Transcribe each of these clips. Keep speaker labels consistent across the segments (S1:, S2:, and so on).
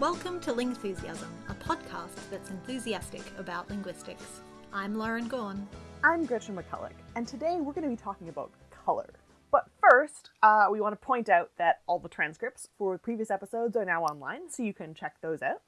S1: Welcome to Lingthusiasm, a podcast that's enthusiastic about linguistics. I'm Lauren Gawne.
S2: I'm Gretchen McCulloch, and today we're going to be talking about color. But first, uh, we want to point out that all the transcripts for previous episodes are now online, so you can check those out.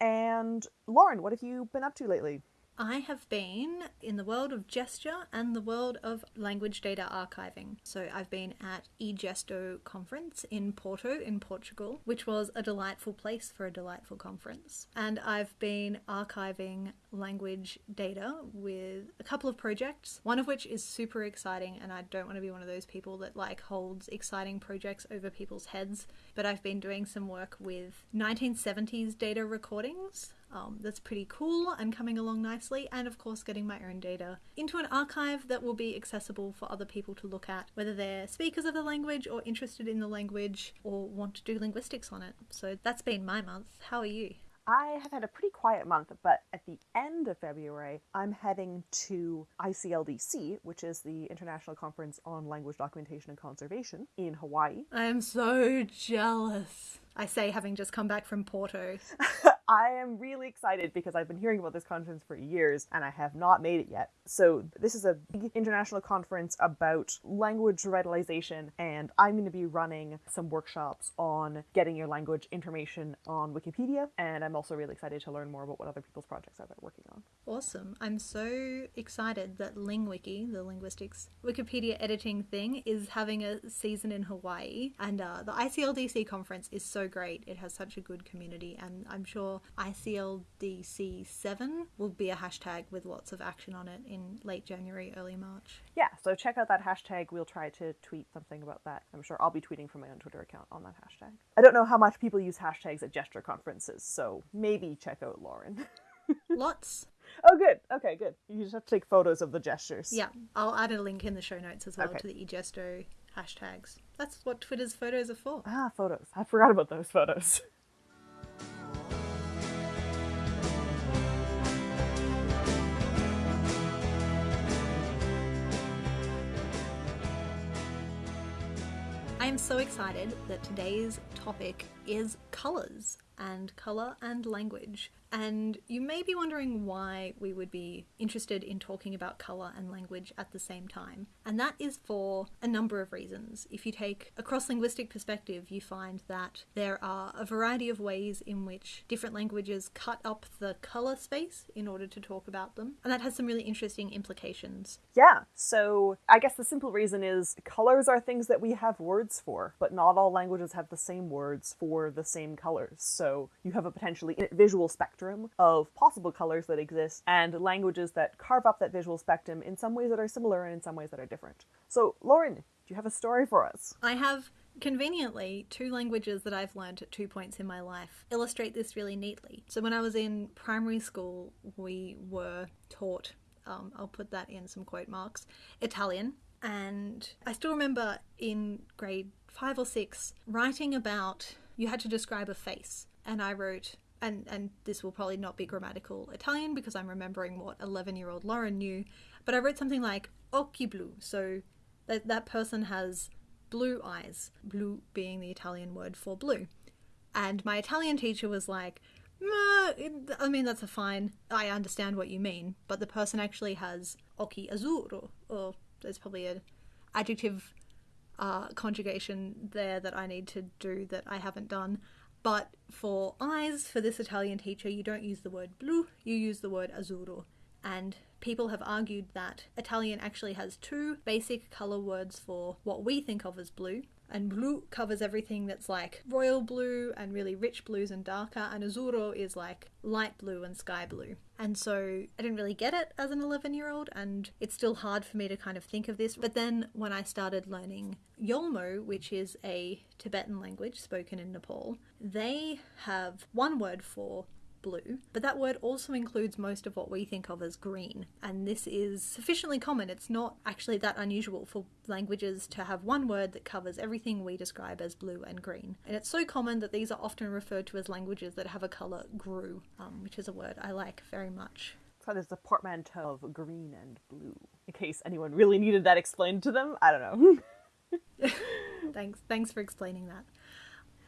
S2: And Lauren, what have you been up to lately?
S1: I have been in the world of gesture and the world of language data archiving. So I've been at eGesto conference in Porto in Portugal, which was a delightful place for a delightful conference. And I've been archiving language data with a couple of projects, one of which is super exciting and I don't want to be one of those people that like holds exciting projects over people's heads, but I've been doing some work with 1970s data recordings um, that's pretty cool and coming along nicely, and of course, getting my own data into an archive that will be accessible for other people to look at, whether they're speakers of the language or interested in the language or want to do linguistics on it. So that's been my month. How are you?
S2: I have had a pretty quiet month, but at the end of February, I'm heading to ICLDC, which is the International Conference on Language Documentation and Conservation in Hawaii.
S1: I am so jealous. I say, having just come back from Porto.
S2: I am really excited because I've been hearing about this conference for years and I have not made it yet. So, this is a big international conference about language revitalization, and I'm going to be running some workshops on getting your language information on Wikipedia. And I'm also really excited to learn more about what other people's projects are working on.
S1: Awesome. I'm so excited that LingWiki, the linguistics Wikipedia editing thing, is having a season in Hawaii. And uh, the ICLDC conference is so great. It has such a good community, and I'm sure ICLDC7 will be a hashtag with lots of action on it in late January, early March.
S2: Yeah, so check out that hashtag. We'll try to tweet something about that. I'm sure I'll be tweeting from my own Twitter account on that hashtag. I don't know how much people use hashtags at gesture conferences, so maybe check out Lauren.
S1: Lots.
S2: Oh, good. Okay, good. You just have to take photos of the gestures.
S1: Yeah, I'll add a link in the show notes as well
S2: Okay.
S1: to the eGesto hashtags. That's what Twitter's photos are for.
S2: Ah, photos. I forgot about those photos.
S1: I am so excited that today's topic is colours and colour and language. And you may be wondering why we would be interested in talking about colour and language at the same time. And that is for a number of reasons. If you take a cross linguistic perspective, you find that there are a variety of ways in which different languages cut up the colour space in order to talk about them. And that has some really interesting implications.
S2: Yeah, so I guess the simple reason is colors are things that we have words for, but not all languages have the same words for the same colors. So you have a potentially visual spectrum of possible colors that exist and languages that carve up that visual spectrum in some ways that are similar and in some ways that are different. So, Lauren, do you have a story for us?
S1: I have conveniently two languages that I've learned at two points in my life illustrate this really neatly. So when I was in primary school, we were taught, um, I'll put that in some quote marks, Italian. And I still remember in grade five or six writing about you had to describe a face. And I wrote, and, and this will probably not be grammatical Italian because I'm remembering what 11 year old Lauren knew, but I wrote something like occhi blu. So that, that person has blue eyes, blue being the Italian word for blue. And my Italian teacher was like, I mean, that's a fine, I understand what you mean, but the person actually has occhi azzurro, or there's probably an adjective uh, conjugation there that I need to do that I haven't done. But for eyes, for this Italian teacher, you don't use the word blu, you use the word azzurro. And people have argued that Italian actually has two basic colour words for what we think of as blue. And blue covers everything that's like royal blue and really rich blues and darker, and azzurro is like light blue and sky blue. And so I didn't really get it as an 11 year old, and it's still hard for me to kind of think of this. But then when I started learning Yolmo, which is a Tibetan language spoken in Nepal, they have one word for blue, but that word also includes most of what we think of as green. And this is sufficiently common. It's not actually that unusual for languages to have one word that covers everything we describe as blue and green. And it's so common that these are often referred to as languages that have a colour grue, um, which is a word I like very much.
S2: So there's a portmanteau of green and blue. In case anyone really needed that explained to them, I don't know.
S1: Thanks, thanks for explaining that.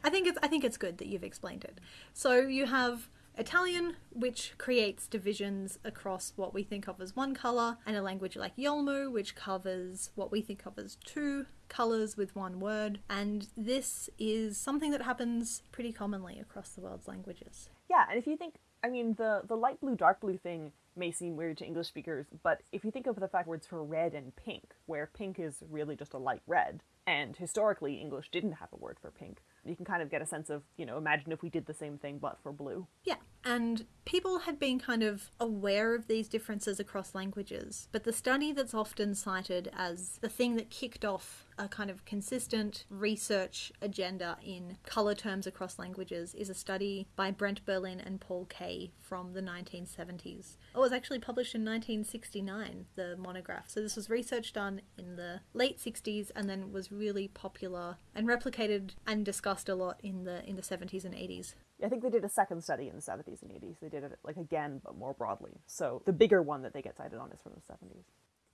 S1: I think it's I think it's good that you've explained it. So you have Italian, which creates divisions across what we think of as one color, and a language like Yolmo, which covers what we think of as two colors with one word. And this is something that happens pretty commonly across the world's languages.
S2: Yeah, and if you think, I mean, the the light blue, dark blue thing may seem weird to English speakers, but if you think of the fact words for red and pink, where pink is really just a light red, and historically English didn't have a word for pink, you can kind of get a sense of, you know, imagine if we did the same thing but for blue.
S1: Yeah, and people had been kind of aware of these differences across languages, but the study that's often cited as the thing that kicked off a kind of consistent research agenda in colour terms across languages is a study by Brent Berlin and Paul Kay from the 1970s. It was actually published in 1969, the monograph. So this was research done in the late 60s and then was really popular and replicated and discussed a lot in the in the 70s and 80s.
S2: I think they did a second study in the 70s and 80s. They did it like again, but more broadly. So the bigger one that they get cited on is from the 70s.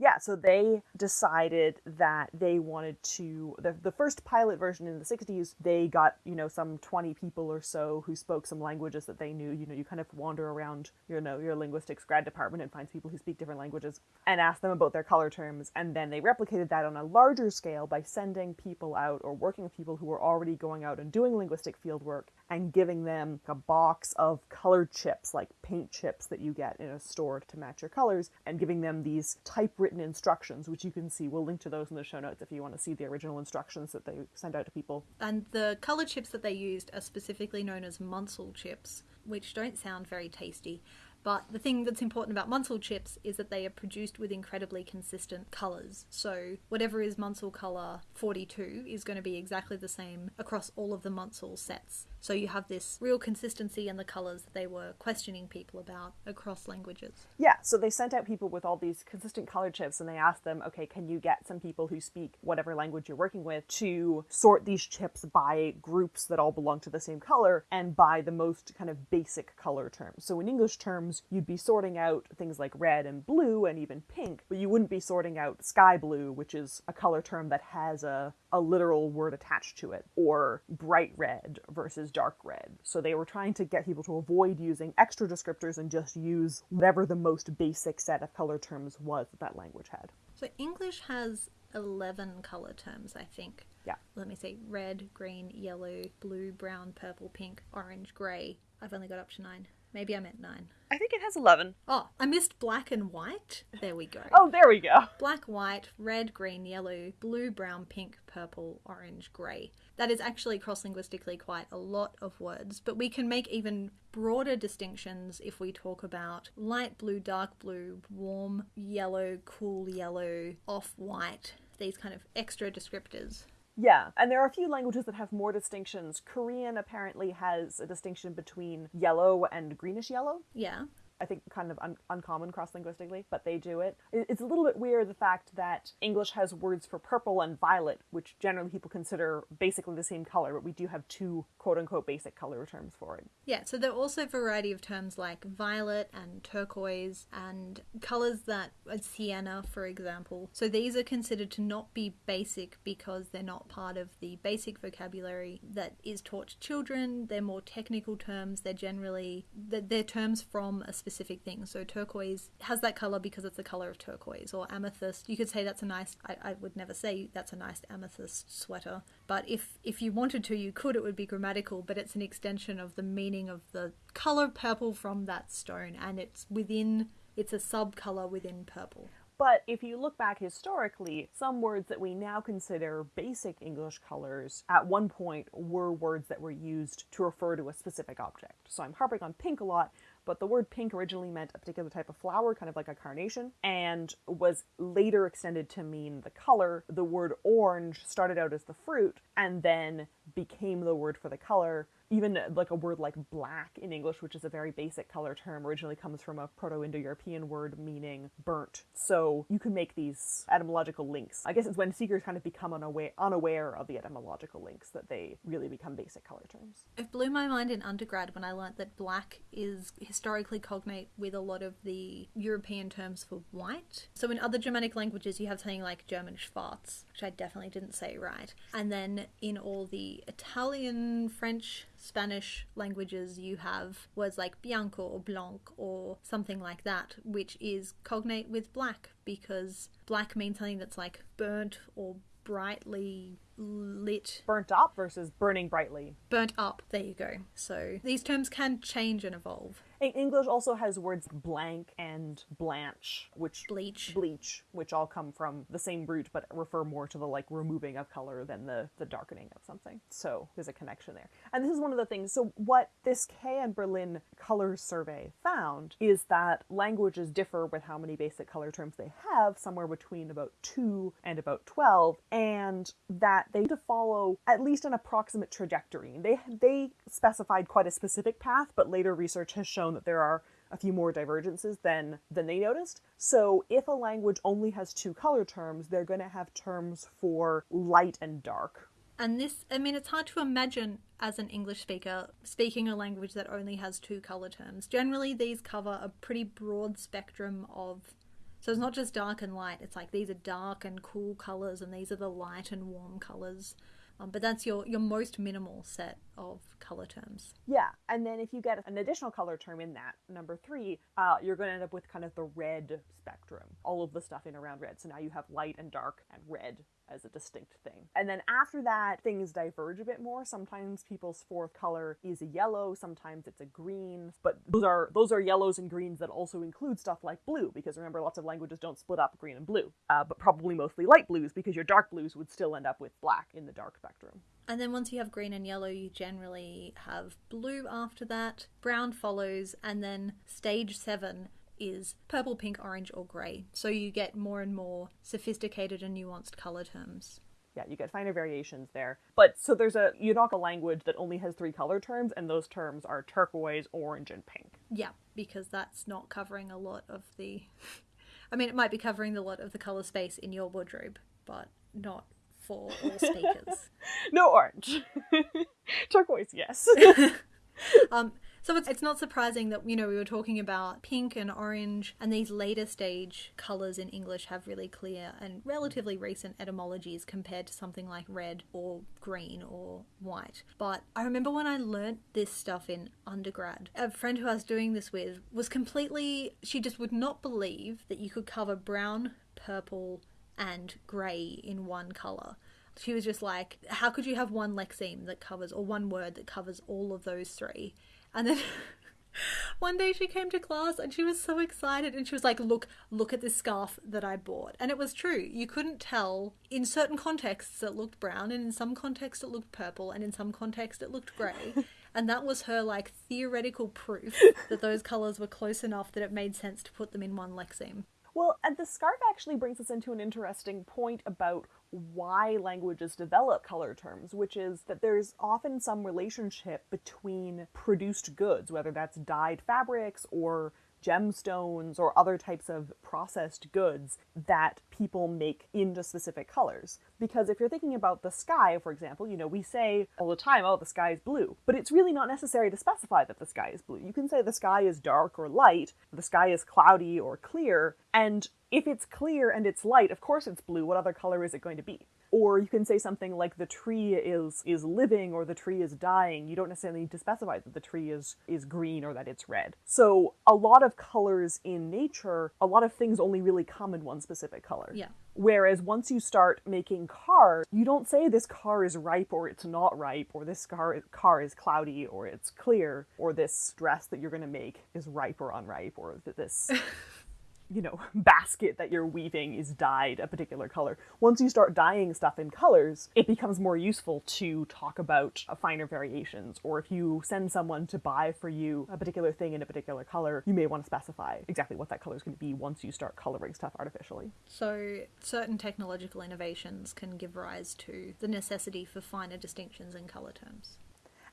S2: Yeah, so they decided that they wanted to the, the first pilot version in the 60s, they got, you know, some 20 people or so who spoke some languages that they knew. You know, you kind of wander around, you know, your linguistics grad department and find people who speak different languages and ask them about their color terms. And then they replicated that on a larger scale by sending people out or working with people who were already going out and doing linguistic field work and giving them a box of colored chips, like paint chips that you get in a store to match your colors, and giving them these typewritten instructions, which you can see. We'll link to those in the show notes if you want to see the original instructions that they send out to people.
S1: And the color chips that they used are specifically known as Munsell chips, which don't sound very tasty. But the thing that's important about Munsell chips is that they are produced with incredibly consistent colours. So whatever is Munsell colour 42 is going to be exactly the same across all of the Munsell sets. So you have this real consistency in the colours that they were questioning people about across languages.
S2: Yeah, so they sent out people with all these consistent color chips and they asked them, okay, can you get some people who speak whatever language you're working with to sort these chips by groups that all belong to the same color and by the most kind of basic color terms. So in English terms, you'd be sorting out things like red and blue and even pink, but you wouldn't be sorting out sky blue, which is a color term that has a, a literal word attached to it, or bright red versus dark red. So they were trying to get people to avoid using extra descriptors and just use whatever the most basic set of color terms was that that language had.
S1: So English has 11 colour terms, I think.
S2: Yeah.
S1: Let me see red, green, yellow, blue, brown, purple, pink, orange, grey. I've only got up to nine. Maybe I meant nine.
S2: I think it has 11.
S1: Oh, I missed black and white. There we go.
S2: Oh, there we go.
S1: Black, white, red, green, yellow, blue, brown, pink, purple, orange, grey. That is actually cross linguistically quite a lot of words, but we can make even broader distinctions if we talk about light blue, dark blue, warm yellow, cool yellow, off white, these kind of extra descriptors.
S2: Yeah, and there are a few languages that have more distinctions. Korean apparently has a distinction between yellow and greenish yellow.
S1: Yeah.
S2: I think kind of un- uncommon cross linguistically, but they do it. it. It's a little bit weird the fact that English has words for purple and violet, which generally people consider basically the same color, but we do have two quote unquote basic color terms for it.
S1: Yeah, so there are also a variety of terms like violet and turquoise and colors that sienna, for example. So these are considered to not be basic because they're not part of the basic vocabulary that is taught to children. They're more technical terms. They're generally they're terms from a specific thing. So turquoise has that color because it's the color of turquoise, or amethyst. You could say that's a nice. I, I would never say that's a nice amethyst sweater, but if if you wanted to, you could. It would be grammatical, but it's an extension of the meaning of the color purple from that stone, and it's within. It's a sub color within purple.
S2: But if you look back historically, some words that we now consider basic English colors at one point were words that were used to refer to a specific object. So I'm harping on pink a lot, but the word pink originally meant a particular type of flower, kind of like a carnation, and was later extended to mean the color. The word orange started out as the fruit and then became the word for the color even uh, like a word like black in English, which is a very basic color term, originally comes from a Proto Indo European word meaning burnt. So you can make these etymological links. I guess it's when seekers kind of become unaware, unaware of the etymological links that they really become basic color terms.
S1: It blew my mind in undergrad when I learnt that black is historically cognate with a lot of the European terms for white. So in other Germanic languages, you have something like German Schwarz, which I definitely didn't say right. And then in all the Italian, French, Spanish languages, you have words like bianco or blanc or something like that, which is cognate with black because black means something that's like burnt or brightly lit.
S2: Burnt up versus burning brightly.
S1: Burnt up, there you go. So these terms can change and evolve.
S2: English also has words blank and blanch, which
S1: bleach,
S2: bleach, which all come from the same root but refer more to the like removing of color than the the darkening of something. So there's a connection there. And this is one of the things. So what this Kay and Berlin color survey found is that languages differ with how many basic color terms they have, somewhere between about 2 and about 12, and that they need to follow at least an approximate trajectory. They they specified quite a specific path, but later research has shown that there are a few more divergences than than they noticed. So if a language only has two color terms, they're going to have terms for light and dark.
S1: And this, I mean, it's hard to imagine as an English speaker speaking a language that only has two color terms. Generally, these cover a pretty broad spectrum of. So it's not just dark and light, it's like these are dark and cool colors, and these are the light and warm colors. Um, but that's your, your most minimal set of color terms.
S2: Yeah, and then if you get an additional color term in that, number three, uh, you're going to end up with kind of the red spectrum, all of the stuff in around red. So now you have light and dark and red as a distinct thing. And then after that, things diverge a bit more. Sometimes people's fourth color is a yellow, sometimes it's a green, but those are those are yellows and greens that also include stuff like blue, because remember, lots of languages don't split up green and blue, uh, but probably mostly light blues, because your dark blues would still end up with black in the dark spectrum.
S1: And then once you have green and yellow, you generally have blue after that, brown follows, and then stage seven is purple, pink, orange, or grey. So you get more and more sophisticated and nuanced colour terms.
S2: Yeah, you get finer variations there. But so there's a Yunaka language that only has three color terms, and those terms are turquoise, orange, and pink.
S1: Yeah, because that's not covering a lot of the. I mean, it might be covering a lot of the color space in your wardrobe, but not for all speakers.
S2: no orange. turquoise, yes.
S1: um, so it's, it's not surprising that, you know, we were talking about pink and orange, and these later stage colours in English have really clear and relatively recent etymologies compared to something like red or green or white. But I remember when I learnt this stuff in undergrad, a friend who I was doing this with was completely, she just would not believe that you could cover brown, purple, and grey in one colour she was just like, how could you have one lexeme that covers, or one word that covers all of those three? And then one day she came to class and she was so excited and she was like, Look, look at this scarf that I bought. And it was true. You couldn't tell. In certain contexts, it looked brown, and in some contexts, it looked purple, and in some contexts, it looked grey. and that was her like theoretical proof that those colours were close enough that it made sense to put them in one lexeme.
S2: Well, and the scarf actually brings us into an interesting point about why languages develop color terms, which is that there's often some relationship between produced goods, whether that's dyed fabrics or gemstones or other types of processed goods that people make into specific colors. Because if you're thinking about the sky, for example, you know, we say all the time, oh, the sky is blue, but it's really not necessary to specify that the sky is blue. You can say the sky is dark or light, the sky is cloudy or clear, and if it's clear and it's light, of course it's blue. What other color is it going to be? Or you can say something like the tree is is living or the tree is dying. You don't necessarily need to specify that the tree is is green or that it's red. So a lot of colors in nature, a lot of things only really come in one specific color.
S1: Yeah.
S2: Whereas once you start making cars, you don't say this car is ripe or it's not ripe, or this car car is cloudy or it's clear, or this dress that you're going to make is ripe or unripe, or this you know, basket that you're weaving is dyed a particular color. Once you start dyeing stuff in colors, it becomes more useful to talk about uh, finer variations. Or if you send someone to buy for you a particular thing in a particular color, you may want to specify exactly what that color is going to be once you start coloring stuff artificially.
S1: So, certain technological innovations can give rise to the necessity for finer distinctions in color terms.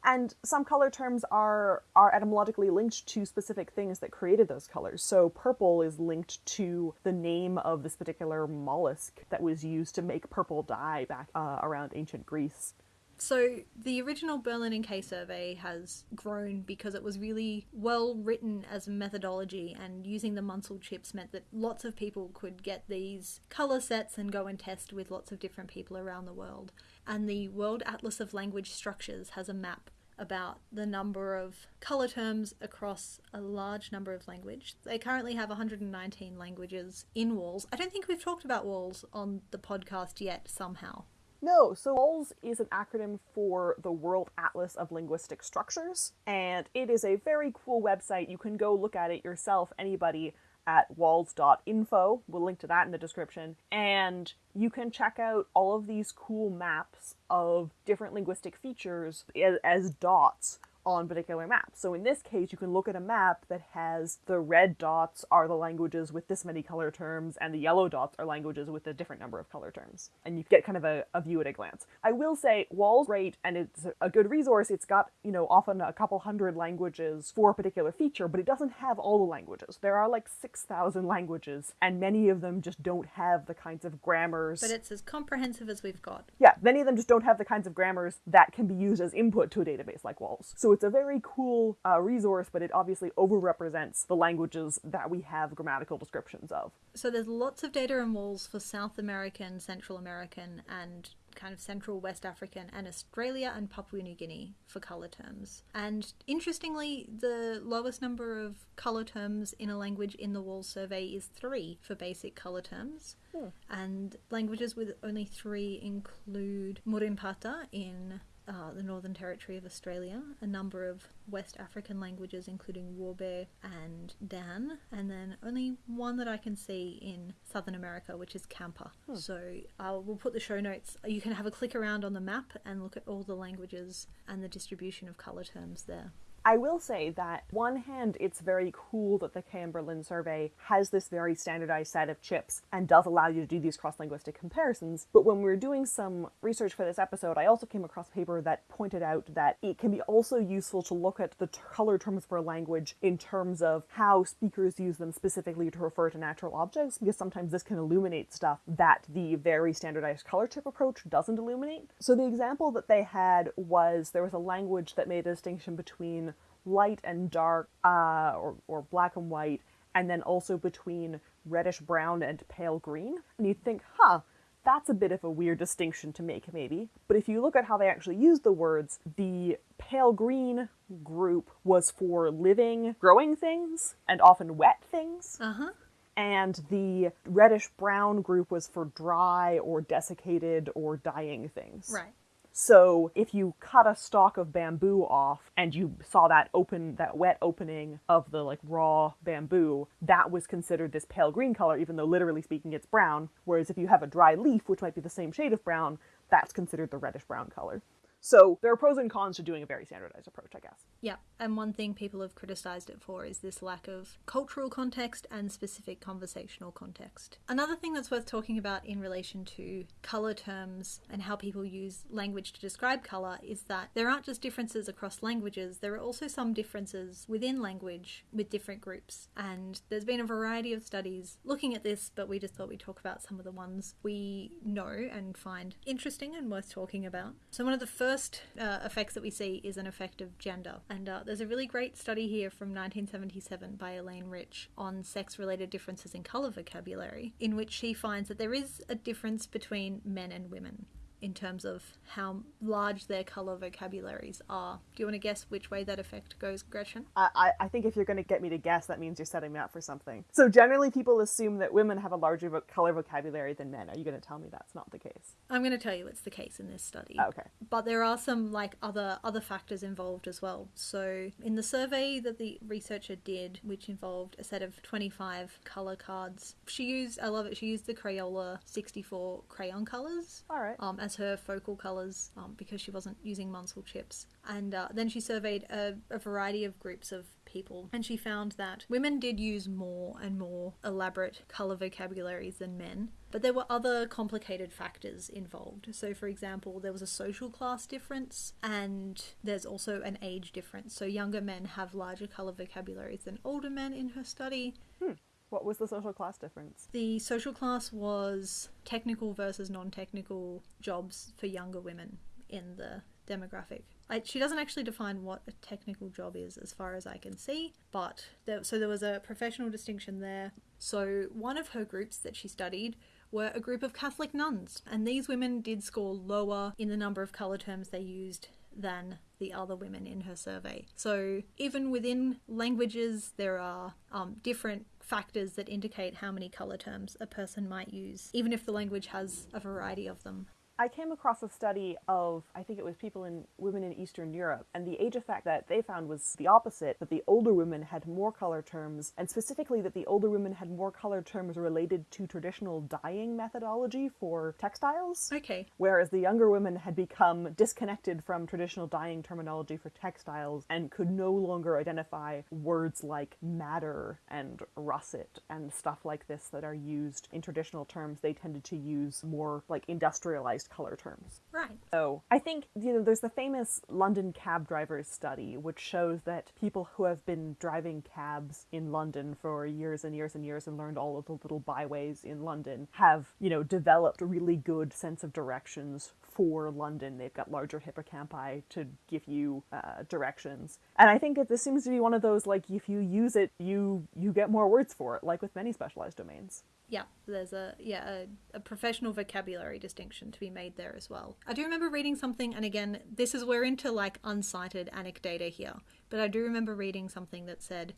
S2: And some color terms are are etymologically linked to specific things that created those colors. So purple is linked to the name of this particular mollusk that was used to make purple dye back uh, around ancient Greece.
S1: So the original Berlin and Kay survey has grown because it was really well written as a methodology and using the Munsell chips meant that lots of people could get these color sets and go and test with lots of different people around the world. And the World Atlas of Language Structures has a map about the number of color terms across a large number of languages. They currently have 119 languages in WALS. I don't think we've talked about WALS on the podcast yet somehow.
S2: No, so WALS is an acronym for the World Atlas of Linguistic Structures, and it is a very cool website. You can go look at it yourself, anybody at wals.info. We'll link to that in the description. And you can check out all of these cool maps of different linguistic features as, as dots on particular maps. So in this case, you can look at a map that has the red dots are the languages with this many color terms, and the yellow dots are languages with a different number of color terms. And you get kind of a, a view at a glance. I will say, WAL's great, and it's a good resource. It's got, you know, often a couple hundred languages for a particular feature, but it doesn't have all the languages. There are like 6,000 languages, and many of them just don't have the kinds of grammars.
S1: But it's as comprehensive as we've got.
S2: Yeah, many of them just don't have the kinds of grammars that can be used as input to a database like WALS. So it's a very cool uh, resource, but it obviously overrepresents the languages that we have grammatical descriptions of.
S1: So there's lots of data in WALS for South American, Central American, and kind of Central West African, and Australia and Papua New Guinea for colour terms. And interestingly, the lowest number of colour terms in a language in the Wall survey is three for basic colour terms.
S2: Hmm.
S1: And languages with only three include Murrinh-Patha in uh, the Northern Territory of Australia, a number of West African languages, including Wobe and Dan, and then only one that I can see in Southern America, which is Kampa.
S2: Hmm.
S1: So I'll, we'll put the show notes. You can have a click around on the map and look at all the languages and the distribution of colour terms there.
S2: I will say that one hand, it's very cool that the Kay and Berlin survey has this very standardized set of chips and does allow you to do these cross-linguistic comparisons. But when we were doing some research for this episode, I also came across a paper that pointed out that it can be also useful to look at the color terms for a language in terms of how speakers use them specifically to refer to natural objects, because sometimes this can illuminate stuff that the very standardized color chip approach doesn't illuminate. So the example that they had was there was a language that made a distinction between light and dark, uh, or, or black and white, and then also between reddish brown and pale green. And you'd think, huh, that's a bit of a weird distinction to make, maybe. But if you look at how they actually use the words, the pale green group was for living, growing things, and often wet things.
S1: Uh huh.
S2: And the reddish brown group was for dry or desiccated or dying things.
S1: Right.
S2: So if you cut a stalk of bamboo off and you saw that open, that wet opening of the like raw bamboo, that was considered this pale green color, even though literally speaking it's brown. Whereas if you have a dry leaf, which might be the same shade of brown, that's considered the reddish brown color. So there are pros and cons to doing a very standardized approach, I guess.
S1: Yeah, and one thing people have criticized it for is this lack of cultural context and specific conversational context. Another thing that's worth talking about in relation to color terms and how people use language to describe color is that there aren't just differences across languages, there are also some differences within language with different groups. And there's been a variety of studies looking at this, but we just thought we'd talk about some of the ones we know and find interesting and worth talking about. So, one of the first uh, effects that we see is an effect of gender. And uh, there's a really great study here from 1977 by Elaine Rich on sex related differences in colour vocabulary, in which she finds that there is a difference between men and women in terms of how large their colour vocabularies are. Do you want to guess which way that effect goes, Gretchen?
S2: I, I, I think if you're going to get me to guess, that means you're setting me up for something. So generally, people assume that women have a larger vo- color vocabulary than men. Are you going to tell me that's not the case?
S1: I'm going to tell you it's the case in this study.
S2: Okay.
S1: But there are some like other other factors involved as well. So in the survey that the researcher did, which involved a set of 25 color cards, she used I love it. She used the Crayola 64 crayon colors
S2: All right.
S1: um, as her focal colors um, because she wasn't using Munsell chips. And uh, then she surveyed a, a variety of groups of people, and she found that women did use more and more elaborate colour vocabularies than men, but there were other complicated factors involved. So, for example, there was a social class difference, and there's also an age difference. So, younger men have larger colour vocabularies than older men in her study.
S2: Hmm. What was the social class difference?
S1: The social class was technical versus non technical jobs for younger women in the demographic. I, she doesn't actually define what a technical job is, as far as I can see, but there, so there was a professional distinction there. So, one of her groups that she studied were a group of Catholic nuns, and these women did score lower in the number of colour terms they used than the other women in her survey. So, even within languages, there are um, different factors that indicate how many colour terms a person might use, even if the language has a variety of them.
S2: I came across a study of, I think it was people in women in Eastern Europe, and the age effect that they found was the opposite that the older women had more color terms, and specifically that the older women had more color terms related to traditional dyeing methodology for textiles.
S1: Okay.
S2: Whereas the younger women had become disconnected from traditional dyeing terminology for textiles and could no longer identify words like madder and russet and stuff like this that are used in traditional terms. They tended to use more like industrialized color terms.
S1: Right.
S2: So I think, you know, there's the famous London cab drivers study, which shows that people who have been driving cabs in London for years and years and years and learned all of the little byways in London have, you know, developed a really good sense of directions for London. They've got larger hippocampi to give you uh, directions. And I think that this seems to be one of those like if you use it, you you get more words for it, like with many specialized domains.
S1: Yeah, there's a yeah a, a, professional vocabulary distinction to be made there as well. I do remember reading something, and again, this is we're into like uncited anecdata here, but I do remember reading something that said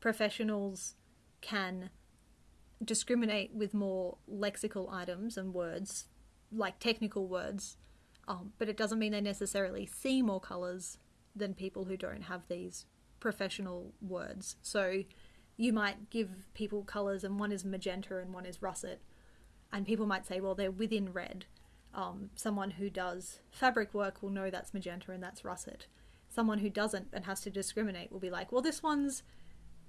S1: professionals can discriminate with more lexical items and words, like technical words, um, but it doesn't mean they necessarily see more colors than people who don't have these professional words. So you might give people colors and one is magenta and one is russet. And people might say well they're within red. Um, someone who does fabric work will know that's magenta and that's russet. Someone who doesn't and has to discriminate will be like well this one's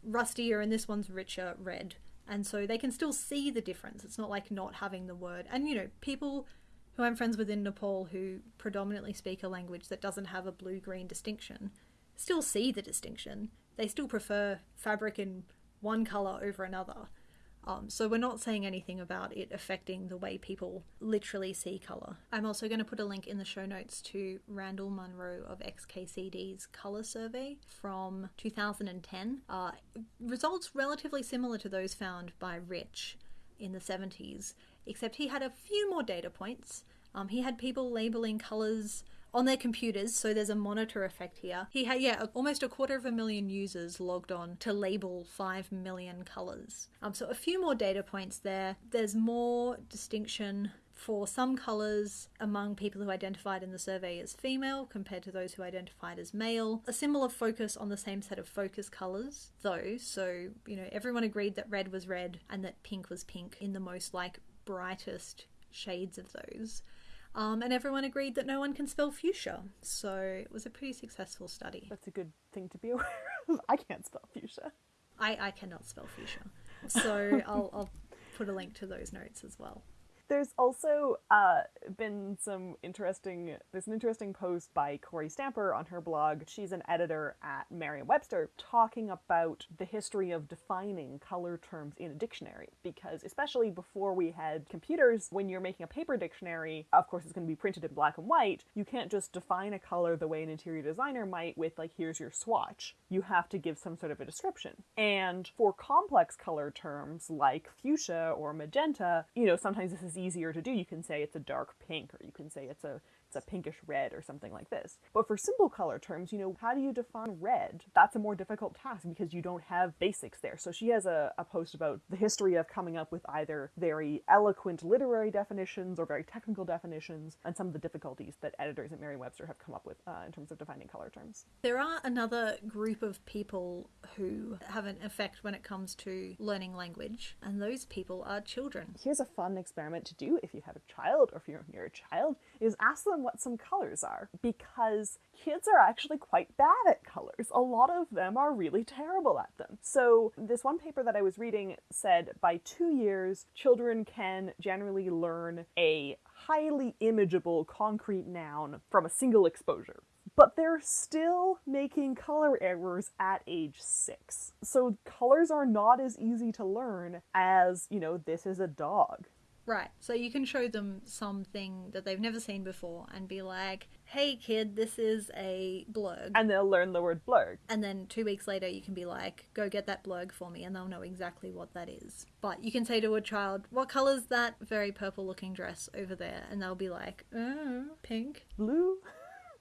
S1: rustier and this one's richer red. And so they can still see the difference. It's not like not having the word. And you know people who i'm friends with in nepal who predominantly speak a language that doesn't have a blue green distinction still see the distinction. They still prefer fabric and one color over another. Um, so we're not saying anything about it affecting the way people literally see color. I'm also going to put a link in the show notes to Randall Munroe of XKCD's color survey from 2010. Uh, results relatively similar to those found by Rich in the 70s, except he had a few more data points. Um, he had people labeling colors on their computers, so there's a monitor effect here. He had, yeah, almost a quarter of a million users logged on to label 5 million colors. Um, so a few more data points there. There's more distinction for some colours among people who identified in the survey as female compared to those who identified as male. A similar focus on the same set of focus colours, though, so, you know, everyone agreed that red was red and that pink was pink in the most like brightest shades of those. Um, and everyone agreed that no one can spell fuchsia. So it was a pretty successful study.
S2: That's a good thing to be aware of. I can't spell fuchsia.
S1: I, I cannot spell fuchsia. So I'll, I'll put a link to those notes as well.
S2: There's also uh, been some interesting. There's an interesting post by Kory Stamper on her blog. She's an editor at Merriam-Webster, talking about the history of defining color terms in a dictionary. Because especially before we had computers, when you're making a paper dictionary, of course it's going to be printed in black and white. You can't just define a color the way an interior designer might with like here's your swatch. You have to give some sort of a description. And for complex color terms like fuchsia or magenta, you know sometimes this is easier to do. You can say it's a dark pink, or you can say it's a it's a pinkish red or something like this. But for simple color terms, you know, how do you define red? That's a more difficult task because you don't have basics there. So she has a, a post about the history of coming up with either very eloquent literary definitions or very technical definitions and some of the difficulties that editors at Merriam-Webster have come up with uh, in terms of defining color terms.
S1: There are another group of people who have an effect when it comes to learning language, and those people are children.
S2: Here's a fun experiment to do if you have a child or if you're near a child, is ask them what some colors are because kids are actually quite bad at colors. A lot of them are really terrible at them. So, this one paper that I was reading said by two years, children can generally learn a highly imageable concrete noun from a single exposure. But they're still making color errors at age six. So colors are not as easy to learn as, you know, this is a dog.
S1: Right. So you can show them something that they've never seen before and be like, hey kid, this is a blurg.
S2: And they'll learn the word blurg.
S1: And then two weeks later, you can be like, go get that blurg for me, and they'll know exactly what that is. But you can say to a child, what color's that very purple looking dress over there? And they'll be like, uh, pink.
S2: Blue?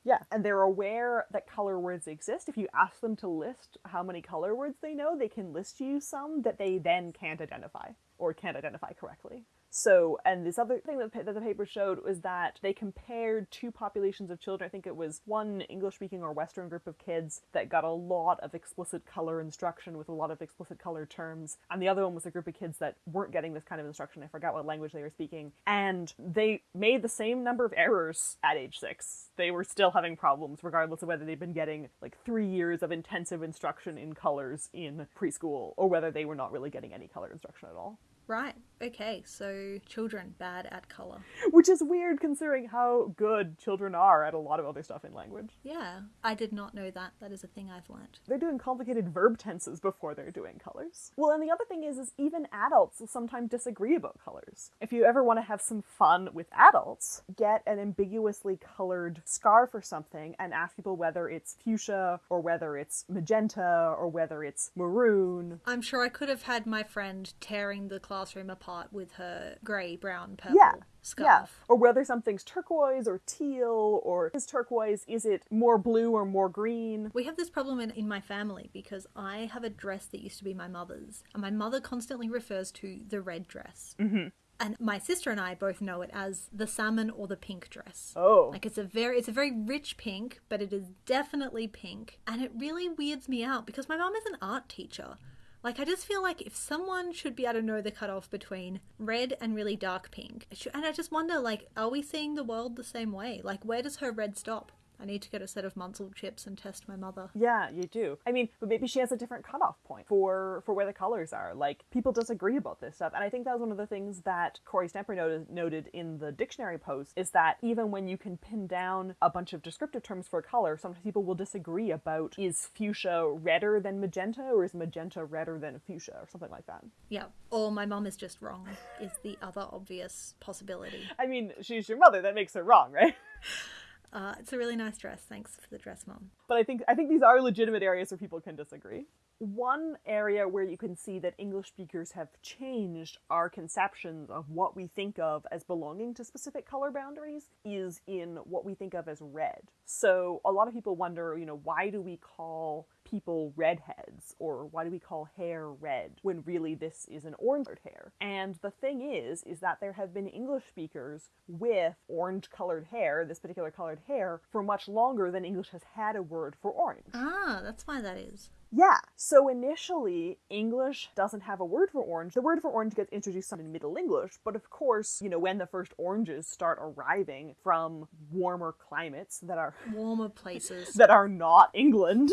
S2: Yeah, and they're aware that color words exist. If you ask them to list how many color words they know, they can list you some that they then can't identify or can't identify correctly. So, and this other thing that, that the paper showed was that they compared two populations of children. I think it was one English speaking or Western group of kids that got a lot of explicit color instruction with a lot of explicit color terms, and the other one was a group of kids that weren't getting this kind of instruction. I forgot what language they were speaking. And they made the same number of errors at age six. They were still having problems, regardless of whether they'd been getting like three years of intensive instruction in colors in preschool or whether they were not really getting any color instruction at all.
S1: Right. Okay. So children bad at color.
S2: Which is weird considering how good children are at a lot of other stuff in language.
S1: Yeah. I did not know that. That is a thing I've learned.
S2: They're doing complicated verb tenses before they're doing colors. Well, and the other thing is is even adults will sometimes disagree about colors. If you ever want to have some fun with adults, get an ambiguously colored scarf or something and ask people whether it's fuchsia or whether it's magenta or whether it's maroon.
S1: I'm sure I could have had my friend tearing the classroom apart with her grey, brown, purple
S2: Yeah,
S1: scarf.
S2: Yeah. Or whether something's turquoise or teal or is turquoise, is it more blue or more green?
S1: We have this problem in, in my family because I have a dress that used to be my mother's, and my mother constantly refers to the red dress. Mm-hmm. And my sister and I both know it as the salmon or the pink dress.
S2: Oh.
S1: Like it's a very it's a very rich pink, but it is definitely pink. And it really weirds me out because my mom is an art teacher. Like I just feel like if someone should be able to know the cutoff between red and really dark pink, and I just wonder, like, are we seeing the world the same way? Like, where does her red stop? I need to get a set of Munsell chips and test my mother.
S2: Yeah, you do. I mean, but maybe she has a different cutoff point for for where the colors are. Like people disagree about this stuff, and I think that was one of the things that Kory Stamper noted, noted in the dictionary post is that even when you can pin down a bunch of descriptive terms for a color, sometimes people will disagree about is fuchsia redder than magenta or is magenta redder than fuchsia or something like that.
S1: Yeah. Or my mom is just wrong, is the other obvious possibility.
S2: I mean, she's your mother. That makes her wrong, right?
S1: Uh, it's a really nice dress. Thanks for the dress, mom.
S2: But I think I think these are legitimate areas where people can disagree. One area where you can see that English speakers have changed our conceptions of what we think of as belonging to specific color boundaries is in what we think of as red. So a lot of people wonder, you know, why do we call people redheads or why do we call hair red when really this is an orange colored hair? And the thing is is that there have been English speakers with orange colored hair, this particular colored hair, for much longer than English has had a word for orange.
S1: Ah, that's why that is.
S2: Yeah. So initially, English doesn't have a word for orange. The word for orange gets introduced in Middle English, but of course, you know, when the first oranges start arriving from warmer climates that are
S1: Warmer places.
S2: that are not England.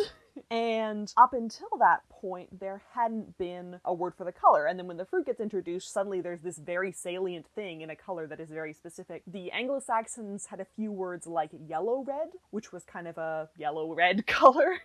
S2: And up until that point, there hadn't been a word for the color. And then when the fruit gets introduced, suddenly there's this very salient thing in a color that is very specific. The Anglo Saxons had a few words like yellow red, which was kind of a yellow red color.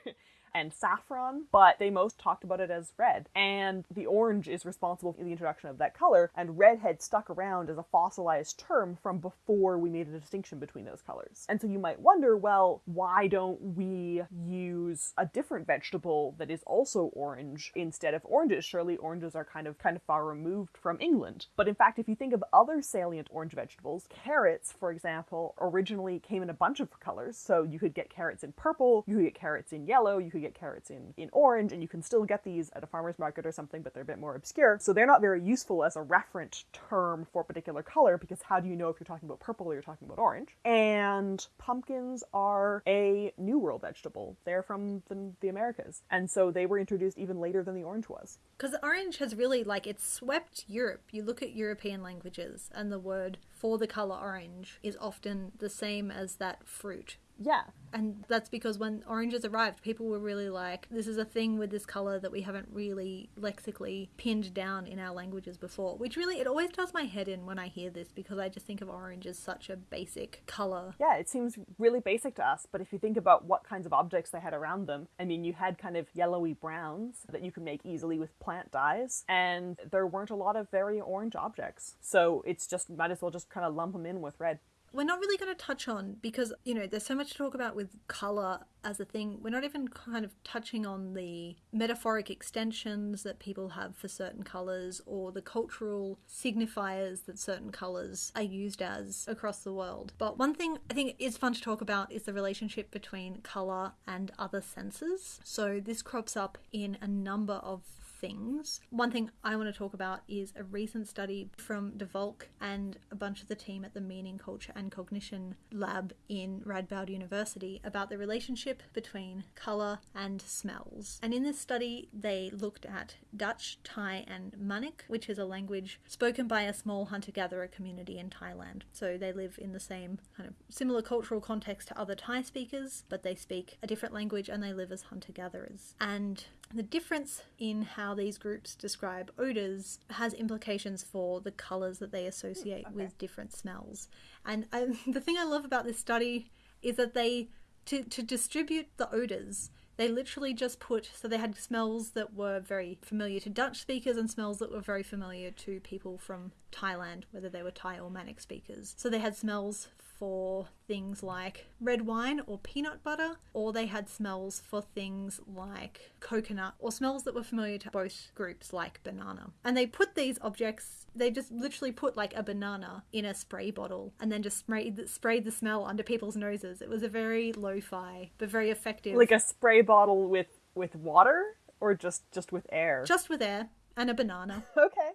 S2: And saffron, but they most talked about it as red. And the orange is responsible for the introduction of that color, and redhead stuck around as a fossilized term from before we made a distinction between those colors. And so you might wonder, well, why don't we use a different vegetable that is also orange instead of oranges? Surely oranges are kind of kind of far removed from England. But in fact, if you think of other salient orange vegetables, carrots, for example, originally came in a bunch of colors. So you could get carrots in purple, you could get carrots in yellow, you could get get carrots in, in orange, and you can still get these at a farmer's market or something, but they're a bit more obscure. So they're not very useful as a referent term for a particular color because how do you know if you're talking about purple or you're talking about orange? And pumpkins are a New World vegetable. They're from the, the Americas. And so they were introduced even later than the orange was.
S1: Because orange has really, like, it's swept Europe. You look at European languages, and the word for the color orange is often the same as that fruit.
S2: Yeah.
S1: And that's because when oranges arrived, people were really like, this is a thing with this color that we haven't really lexically pinned down in our languages before. Which really, it always does my head in when I hear this because I just think of orange as such a basic color.
S2: Yeah, it seems really basic to us, but if you think about what kinds of objects they had around them, I mean, you had kind of yellowy browns that you could make easily with plant dyes, and there weren't a lot of very orange objects. So it's just, might as well just kind of lump them in with red.
S1: We're not really going to touch on because, you know, there's so much to talk about with color as a thing. We're not even kind of touching on the metaphoric extensions that people have for certain colors or the cultural signifiers that certain colors are used as across the world. But one thing I think is fun to talk about is the relationship between color and other senses. So this crops up in a number of things. One thing I want to talk about is a recent study from de Valk and a bunch of the team at the Meaning, Culture and Cognition Lab in Radboud University about the relationship between colour and smells. And in this study, they looked at Dutch, Thai, and Maniq, which is a language spoken by a small hunter gatherer community in Thailand. So they live in the same kind of similar cultural context to other Thai speakers, but they speak a different language and they live as hunter gatherers. And the difference in how these groups describe odors has implications for the colors that they associate mm,
S2: Okay.
S1: with different smells. And I, um, the thing I love about this study is that they, to, to distribute the odors, they literally just put, so they had smells that were very familiar to Dutch speakers and smells that were very familiar to people from Thailand, whether they were Thai or Maniq speakers. So they had smells for things like red wine or peanut butter, or they had smells for things like coconut, or smells that were familiar to both groups, like banana. And they put these objects, they just literally put like a banana in a spray bottle and then just sprayed the, sprayed the smell under people's noses. It was a very lo fi, but very effective.
S2: Like a spray bottle with with water or just just with air.
S1: just with air and a banana.
S2: okay.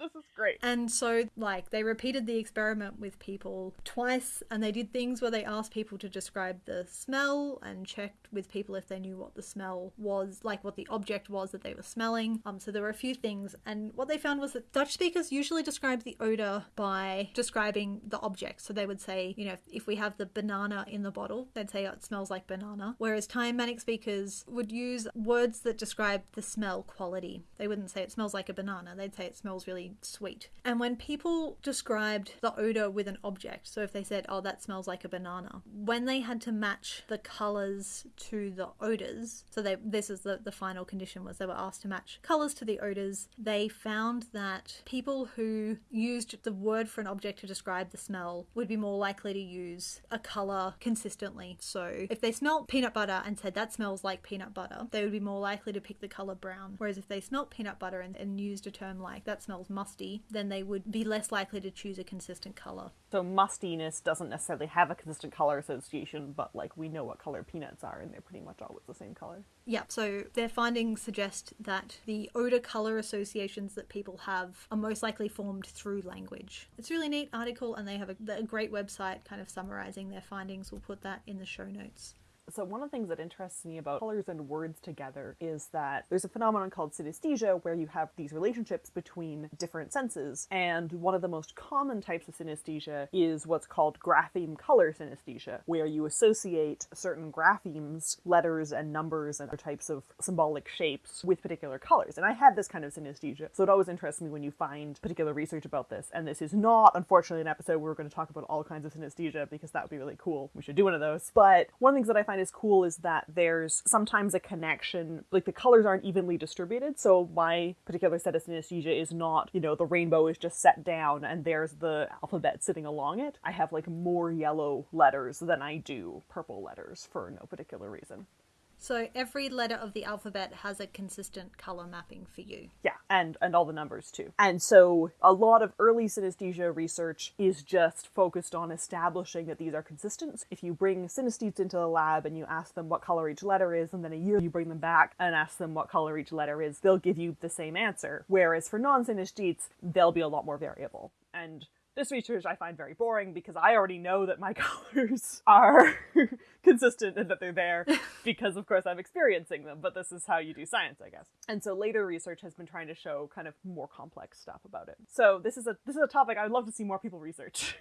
S2: This is great.
S1: And so, like, they repeated the experiment with people twice, and they did things where they asked people to describe the smell and checked with people if they knew what the smell was, like what the object was that they were smelling. Um, so there were a few things, and what they found was that Dutch speakers usually describe the odor by describing the object. So they would say, you know, if, if we have the banana in the bottle, they'd say oh, it smells like banana. Whereas Thai and Maniq speakers would use words that describe the smell quality. They wouldn't say it smells like a banana. They'd say it smells really sweet. And when people described the odor with an object, so if they said, oh, that smells like a banana, when they had to match the colors to the odors, so they, this is the, the final condition was they were asked to match colors to the odors, they found that people who used the word for an object to describe the smell would be more likely to use a color consistently. So if they smelled peanut butter and said that smells like peanut butter, they would be more likely to pick the color brown. Whereas if they smelt peanut butter and, and used a term like that smells musty, then they would be less likely to choose a consistent color.
S2: So mustiness doesn't necessarily have a consistent color association, but like we know what color peanuts are and they're pretty much always the same color.
S1: Yeah, so their findings suggest that the odor color associations that people have are most likely formed through language. It's a really neat article, and they have a, a great website kind of summarizing their findings. We'll put that in the show notes.
S2: So one of the things that interests me about colors and words together is that there's a phenomenon called synesthesia where you have these relationships between different senses. And one of the most common types of synesthesia is what's called grapheme color synesthesia, where you associate certain graphemes, letters and numbers and other types of symbolic shapes with particular colors. And I had this kind of synesthesia. So it always interests me when you find particular research about this. And this is not, unfortunately, an episode where we're going to talk about all kinds of synesthesia because that would be really cool. We should do one of those. But one of the things that I find is cool is that there's sometimes a connection, like the colors aren't evenly distributed. So my particular set of synesthesia is not, you know, the rainbow is just set down and there's the alphabet sitting along it. I have like more yellow letters than I do purple letters for no particular reason.
S1: So every letter of the alphabet has a consistent color mapping for you.
S2: Yeah, and and all the numbers too. And so a lot of early synesthesia research is just focused on establishing that these are consistent. If you bring synesthetes into the lab and you ask them what color each letter is, and then a year you bring them back and ask them what color each letter is, they'll give you the same answer. Whereas for non-synesthetes, they'll be a lot more variable. And this research I find very boring because I already know that my colors are consistent and that they're there because, of course, I'm experiencing them. But this is how you do science, I guess. And so later research has been trying to show kind of more complex stuff about it. So this is a this is a topic I would love to see more people research.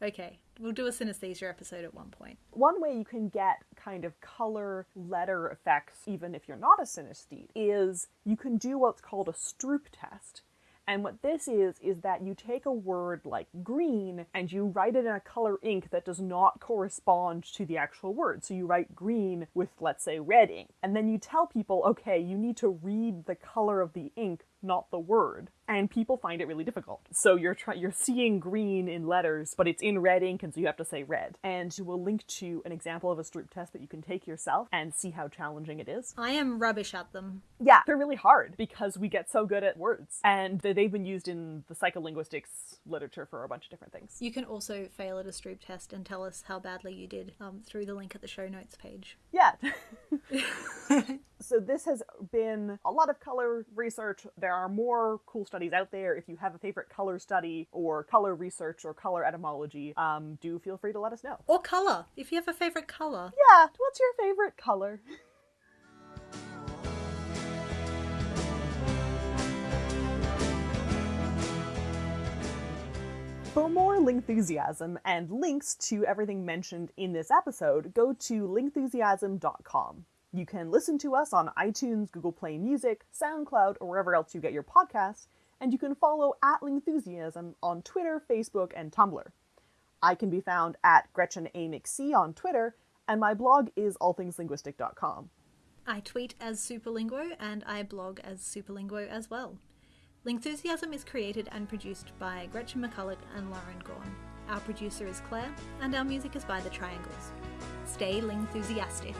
S1: Okay, we'll do a synesthesia episode at one point.
S2: One way you can get kind of color letter effects, even if you're not a synesthete, is you can do what's called a Stroop test. And what this is, is that you take a word like green and you write it in a color ink that does not correspond to the actual word. So you write green with, let's say, red ink. And then you tell people, okay, you need to read the color of the ink, not the word and people find it really difficult. So you're trying you're seeing green in letters, but it's in red ink, and so you have to say red. And we'll link to an example of a Stroop test that you can take yourself and see how challenging it is.
S1: I am rubbish at them.
S2: Yeah, they're really hard because we get so good at words, and they've been used in the psycholinguistics literature for a bunch of different things.
S1: You can also fail at a Stroop test and tell us how badly you did um, through the link at the show notes page.
S2: Yeah. so this has been a lot of color research. There are more cool studies out there. If you have a favorite color study or color research or color etymology, um, do feel free to let us know.
S1: Or color, if you have a favorite color.
S2: Yeah, what's your favorite color? For more Lingthusiasm and links to everything mentioned in this episode, go to lingthusiasm.com. You can listen to us on iTunes, Google Play Music, SoundCloud, or wherever else you get your podcasts, and you can follow at Lingthusiasm on Twitter, Facebook, and Tumblr. I can be found at Gretchen A. McC on Twitter, and my blog is allthingslinguistic.com.
S1: I tweet as Superlinguo and I blog as Superlinguo as well. Lingthusiasm is created and produced by Gretchen McCulloch and Lauren Gawne. Our producer is Claire, and our music is by The Triangles. Stay Lingthusiastic.